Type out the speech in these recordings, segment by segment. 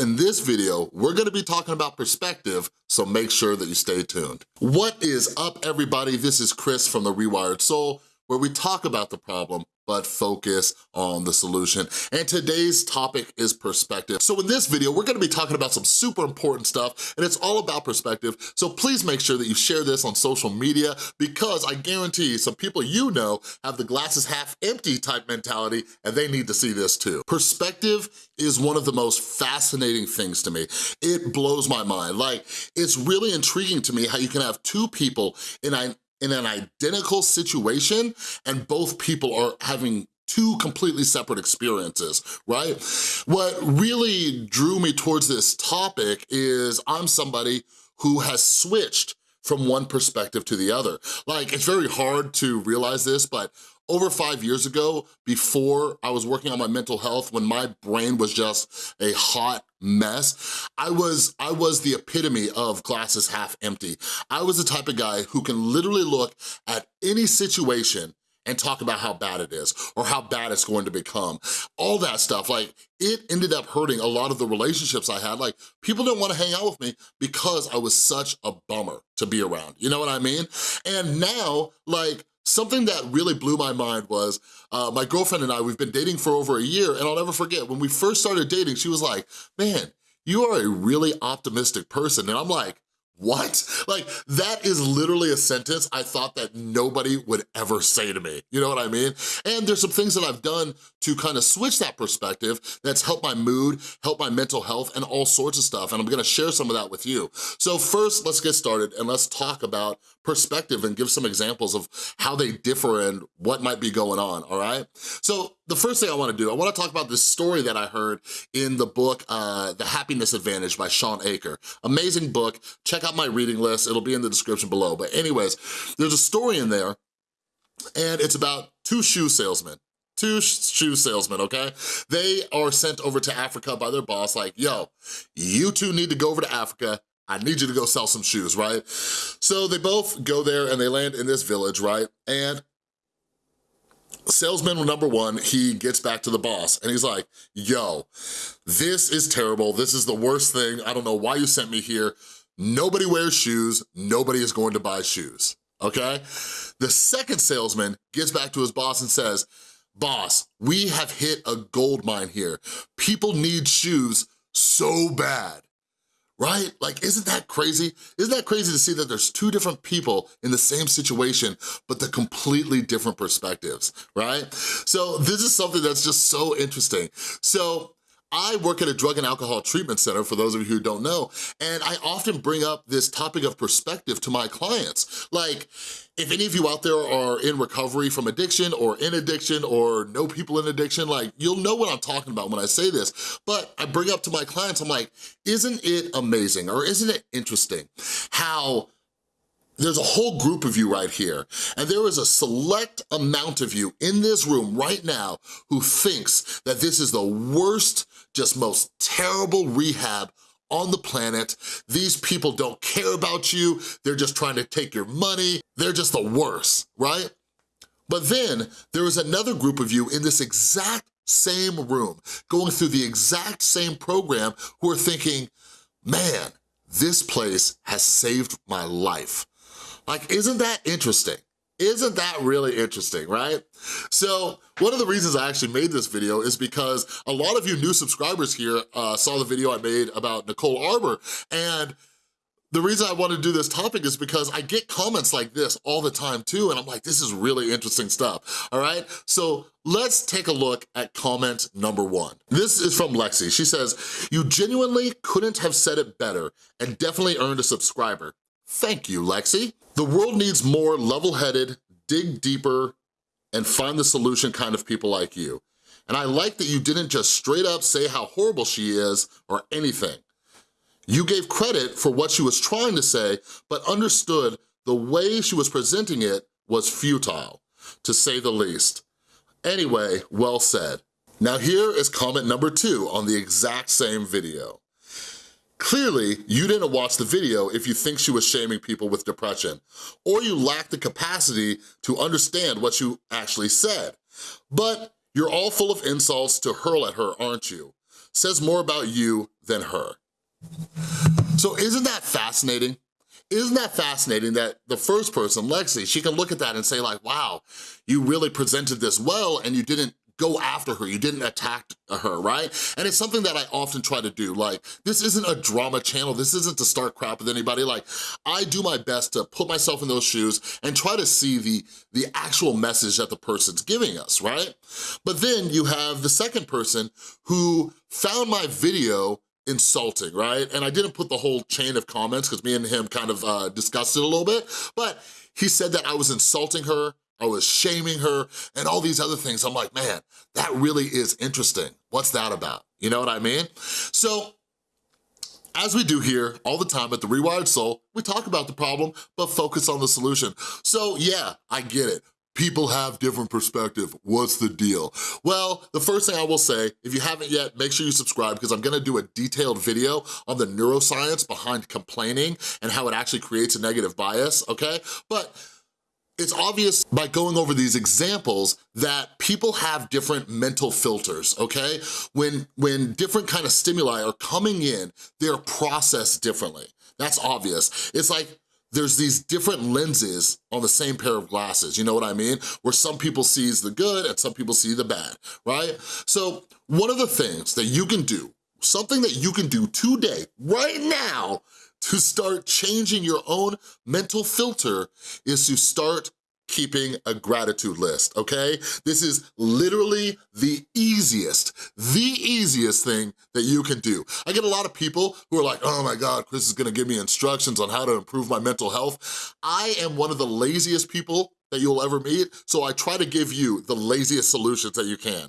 In this video, we're gonna be talking about perspective, so make sure that you stay tuned. What is up, everybody? This is Chris from The Rewired Soul, where we talk about the problem, but focus on the solution. And today's topic is perspective. So in this video, we're gonna be talking about some super important stuff, and it's all about perspective, so please make sure that you share this on social media, because I guarantee some people you know have the glasses half empty type mentality, and they need to see this too. Perspective is one of the most fascinating things to me. It blows my mind. Like, it's really intriguing to me how you can have two people in a in an identical situation and both people are having two completely separate experiences, right? What really drew me towards this topic is I'm somebody who has switched from one perspective to the other. Like, it's very hard to realize this, but over five years ago, before I was working on my mental health, when my brain was just a hot mess, I was, I was the epitome of glasses half empty. I was the type of guy who can literally look at any situation and talk about how bad it is or how bad it's going to become. All that stuff, like it ended up hurting a lot of the relationships I had. Like people didn't wanna hang out with me because I was such a bummer to be around, you know what I mean? And now, like Something that really blew my mind was uh, my girlfriend and I, we've been dating for over a year and I'll never forget, when we first started dating, she was like, man, you are a really optimistic person. And I'm like, what? Like, that is literally a sentence I thought that nobody would ever say to me, you know what I mean? And there's some things that I've done to kind of switch that perspective that's helped my mood, helped my mental health, and all sorts of stuff, and I'm gonna share some of that with you. So first, let's get started and let's talk about perspective and give some examples of how they differ and what might be going on, all right? So the first thing I wanna do, I wanna talk about this story that I heard in the book, uh, The Happiness Advantage by Shawn Achor. Amazing book, check out my reading list, it'll be in the description below. But anyways, there's a story in there and it's about two shoe salesmen two shoe salesmen, okay? They are sent over to Africa by their boss like, yo, you two need to go over to Africa I need you to go sell some shoes, right? So they both go there and they land in this village, right? And salesman number one, he gets back to the boss and he's like, yo, this is terrible. This is the worst thing. I don't know why you sent me here. Nobody wears shoes. Nobody is going to buy shoes, okay? The second salesman gets back to his boss and says, boss, we have hit a gold mine here. People need shoes so bad right? Like, isn't that crazy? Isn't that crazy to see that there's two different people in the same situation, but the completely different perspectives, right? So this is something that's just so interesting. So I work at a drug and alcohol treatment center, for those of you who don't know, and I often bring up this topic of perspective to my clients. Like, if any of you out there are in recovery from addiction or in addiction or know people in addiction, like, you'll know what I'm talking about when I say this, but I bring up to my clients, I'm like, isn't it amazing or isn't it interesting how there's a whole group of you right here, and there is a select amount of you in this room right now who thinks that this is the worst, just most terrible rehab on the planet. These people don't care about you. They're just trying to take your money. They're just the worst, right? But then there is another group of you in this exact same room, going through the exact same program who are thinking, man, this place has saved my life. Like, isn't that interesting? Isn't that really interesting, right? So one of the reasons I actually made this video is because a lot of you new subscribers here uh, saw the video I made about Nicole Arbour and the reason I want to do this topic is because I get comments like this all the time too, and I'm like, this is really interesting stuff, all right? So let's take a look at comment number one. This is from Lexi. She says, you genuinely couldn't have said it better and definitely earned a subscriber. Thank you, Lexi. The world needs more level-headed, dig deeper, and find the solution kind of people like you. And I like that you didn't just straight up say how horrible she is or anything. You gave credit for what she was trying to say, but understood the way she was presenting it was futile, to say the least. Anyway, well said. Now here is comment number two on the exact same video. Clearly, you didn't watch the video if you think she was shaming people with depression, or you lack the capacity to understand what you actually said. But you're all full of insults to hurl at her, aren't you? says more about you than her. So isn't that fascinating? Isn't that fascinating that the first person, Lexi, she can look at that and say like, wow, you really presented this well and you didn't go after her, you didn't attack her, right? And it's something that I often try to do. Like, this isn't a drama channel, this isn't to start crap with anybody. Like, I do my best to put myself in those shoes and try to see the, the actual message that the person's giving us, right? But then you have the second person who found my video insulting, right? And I didn't put the whole chain of comments because me and him kind of uh, discussed it a little bit, but he said that I was insulting her, I was shaming her, and all these other things. I'm like, man, that really is interesting. What's that about? You know what I mean? So as we do here all the time at The Rewired Soul, we talk about the problem, but focus on the solution. So yeah, I get it. People have different perspective. What's the deal? Well, the first thing I will say, if you haven't yet, make sure you subscribe because I'm gonna do a detailed video on the neuroscience behind complaining and how it actually creates a negative bias, okay? But it's obvious by going over these examples that people have different mental filters, okay? When, when different kind of stimuli are coming in, they're processed differently. That's obvious. It's like there's these different lenses on the same pair of glasses, you know what I mean? Where some people sees the good and some people see the bad, right? So one of the things that you can do, something that you can do today, right now, to start changing your own mental filter is to start keeping a gratitude list, okay? This is literally the easiest, the easiest thing that you can do. I get a lot of people who are like, oh my God, Chris is gonna give me instructions on how to improve my mental health. I am one of the laziest people that you'll ever meet, so I try to give you the laziest solutions that you can.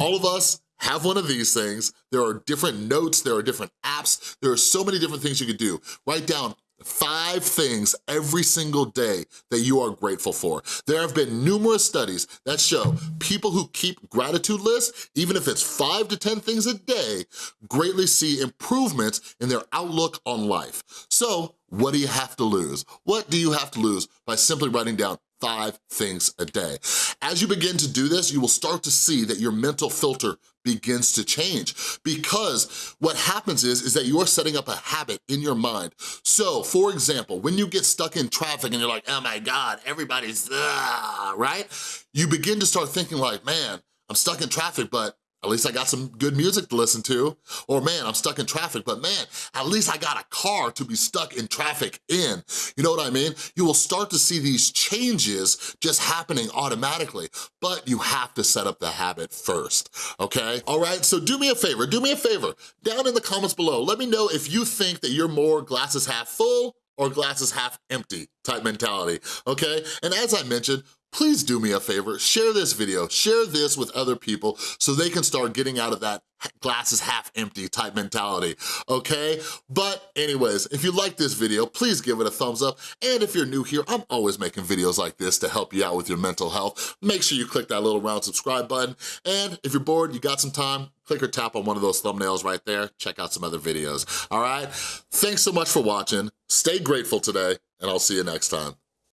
All of us have one of these things. There are different notes, there are different apps, there are so many different things you can do. Write down five things every single day that you are grateful for. There have been numerous studies that show people who keep gratitude lists, even if it's five to 10 things a day, greatly see improvements in their outlook on life. So what do you have to lose? What do you have to lose by simply writing down five things a day. As you begin to do this, you will start to see that your mental filter begins to change because what happens is, is that you're setting up a habit in your mind. So for example, when you get stuck in traffic and you're like, oh my God, everybody's, ah, right? You begin to start thinking like, man, I'm stuck in traffic, but at least I got some good music to listen to. Or man, I'm stuck in traffic, but man, at least I got a car to be stuck in traffic in. You know what I mean? You will start to see these changes just happening automatically, but you have to set up the habit first, okay? All right, so do me a favor, do me a favor. Down in the comments below, let me know if you think that you're more glasses half full or glasses half empty type mentality, okay? And as I mentioned, please do me a favor, share this video, share this with other people so they can start getting out of that glasses half empty type mentality, okay? But anyways, if you like this video, please give it a thumbs up. And if you're new here, I'm always making videos like this to help you out with your mental health. Make sure you click that little round subscribe button. And if you're bored, you got some time, click or tap on one of those thumbnails right there. Check out some other videos, all right? Thanks so much for watching. Stay grateful today, and I'll see you next time.